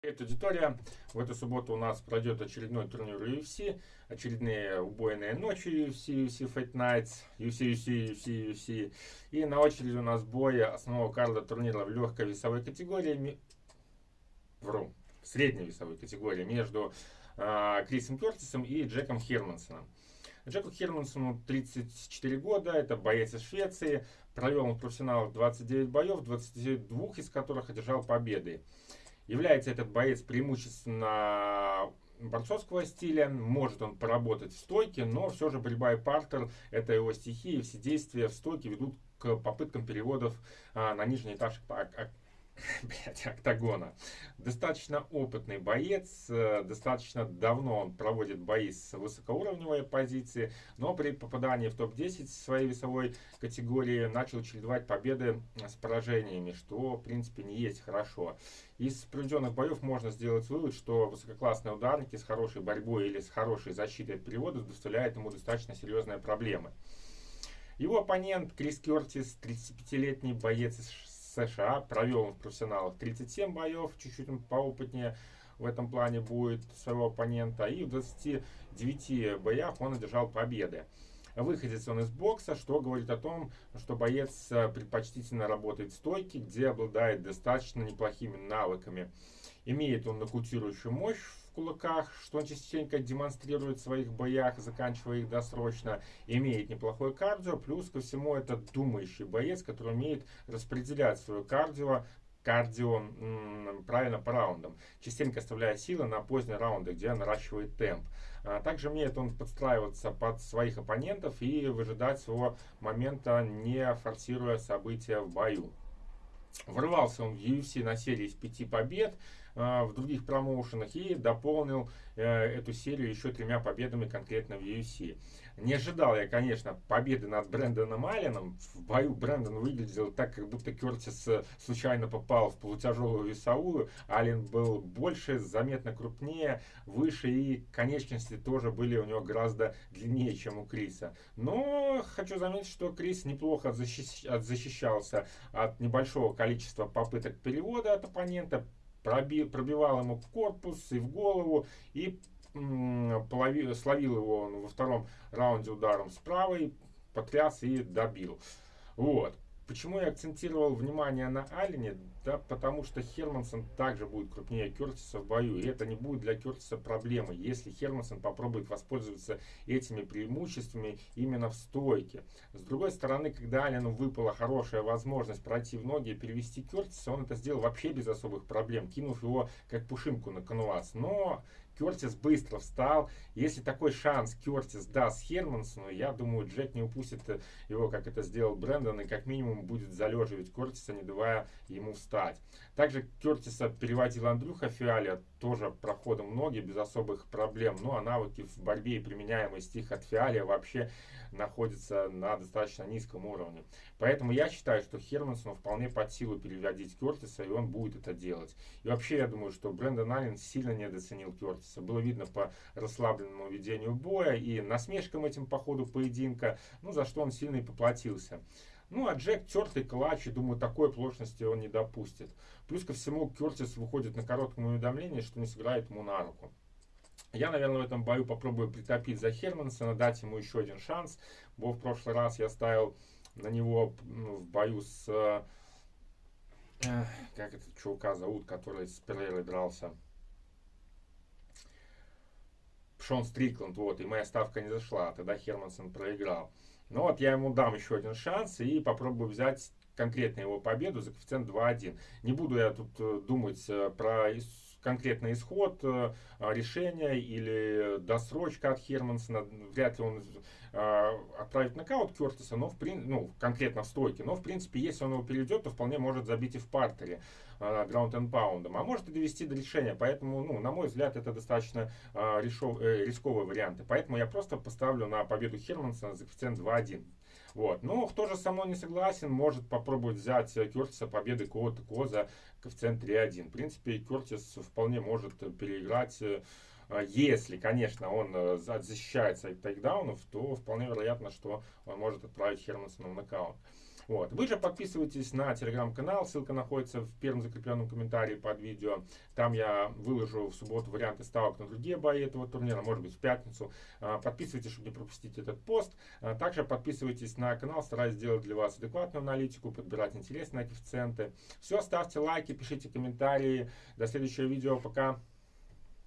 Привет, аудитория. В эту субботу у нас пройдет очередной турнир UFC, очередные убойные ночи UFC, UFC Fight Nights, UFC, UFC, UFC, UFC. И на очереди у нас бой основного карда турнира в легкой весовой категории, вру, в средней весовой категории между э, Крисом Кертисом и Джеком Хермансоном. Джеку Хермансону 34 года, это боец из Швеции, провел он в профессионалах 29 боев, 22 из которых одержал победы. Является этот боец преимущественно борцовского стиля, может он поработать в стойке, но все же борьба и партер – это его стихия, и все действия в стойке ведут к попыткам переводов а, на нижний этаж блядь, октагона. Достаточно опытный боец, э, достаточно давно он проводит бои с высокоуровневой позиции, но при попадании в топ-10 своей весовой категории начал чередовать победы с поражениями, что в принципе не есть хорошо. Из проведенных боев можно сделать вывод, что высококлассные ударники с хорошей борьбой или с хорошей защитой от перевода доставляют ему достаточно серьезные проблемы. Его оппонент Крис Кертис, 35-летний боец из США. Провел он в профессионалах 37 боев, чуть-чуть поопытнее в этом плане будет своего оппонента. И в 29 боях он одержал победы. Выходец он из бокса, что говорит о том, что боец э, предпочтительно работает в стойке, где обладает достаточно неплохими навыками. Имеет он нокаутирующую мощь кулаках, что он частенько демонстрирует в своих боях, заканчивая их досрочно, имеет неплохое кардио, плюс ко всему это думающий боец, который умеет распределять свое кардио кардио правильно по раундам, частенько оставляя силы на поздние раунды, где наращивает темп. А также умеет он подстраиваться под своих оппонентов и выжидать своего момента, не форсируя события в бою. Ворвался он в UFC на серии из пяти побед, а, в других промоушенах и дополнил э, эту серию еще тремя победами конкретно в UFC. Не ожидал я, конечно, победы над Брэндоном Алленом. В бою Брэндон выглядел так, как будто Кертис э, случайно попал в полутяжелую весовую. Аллен был больше, заметно крупнее, выше и конечности тоже были у него гораздо длиннее, чем у Криса. Но хочу заметить, что Крис неплохо защищался от небольшого количества попыток перевода от оппонента пробил, пробивал ему в корпус и в голову, и половил, словил его во втором раунде ударом с правой, потряс и добил. Вот. Почему я акцентировал внимание на Аллене? Да потому что Хермансон также будет крупнее Кертиса в бою. И это не будет для Кертиса проблемой, если Хермансон попробует воспользоваться этими преимуществами именно в стойке. С другой стороны, когда Аллену выпала хорошая возможность пройти в ноги и перевести Кертиса, он это сделал вообще без особых проблем, кинув его как пушинку на канвас. Но Кертис быстро встал. Если такой шанс Кертис даст Хермансону, я думаю, Джек не упустит его, как это сделал Брэндон, и как минимум будет залеживать Кертиса, не давая ему встать. Также Кертиса переводил Андрюха Фиаля, тоже проходом ноги, без особых проблем. Ну а навыки в борьбе и применяемость их от Фиаля вообще находятся на достаточно низком уровне. Поэтому я считаю, что Хермансону вполне под силу переводить Кертиса, и он будет это делать. И вообще, я думаю, что Брэндон Аллен сильно недооценил Кертиса. Было видно по расслабленному ведению боя и насмешкам этим по ходу поединка, ну, за что он сильно и поплатился. Ну, а Джек тертый клатч, и думаю, такой оплошности он не допустит. Плюс ко всему, Кертис выходит на коротком уведомлении, что не сыграет ему на руку. Я, наверное, в этом бою попробую притопить за Хермансона, дать ему еще один шанс. Бо в прошлый раз я ставил на него в бою с... Э, как этот чувака зовут, который с Перейрой дрался? Шон Стрикланд, вот, и моя ставка не зашла, тогда Хермансон проиграл. Ну вот я ему дам еще один шанс и попробую взять конкретно его победу за коэффициент 2.1. Не буду я тут э, думать э, про конкретный исход э, решения или досрочка от Хермансона. Вряд ли он отправит нокаут Кертиса, но в прин... ну, конкретно в стойке. Но в принципе, если он его перейдет, то вполне может забить и в партере граунд and паундом. А может и довести до решения. Поэтому, ну, на мой взгляд, это достаточно решов... рисковые варианты. Поэтому я просто поставлю на победу Хермансона за коэффициент 2.1. Вот. Но кто же со мной не согласен, может попробовать взять Кертиса победы кого-то кого за коэффициент 3.1. В принципе, Кертис вполне может переиграть э, если, конечно, он э, защищается от тейкдаунов, то вполне вероятно, что он может отправить Хермансона в нокаут. Вот. Вы же подписывайтесь на телеграм-канал, ссылка находится в первом закрепленном комментарии под видео. Там я выложу в субботу варианты ставок на другие бои этого турнира, может быть в пятницу. А, подписывайтесь, чтобы не пропустить этот пост. А, также подписывайтесь на канал, стараюсь сделать для вас адекватную аналитику, подбирать интересные коэффициенты. Все, ставьте лайки, пишите комментарии. До следующего видео, пока.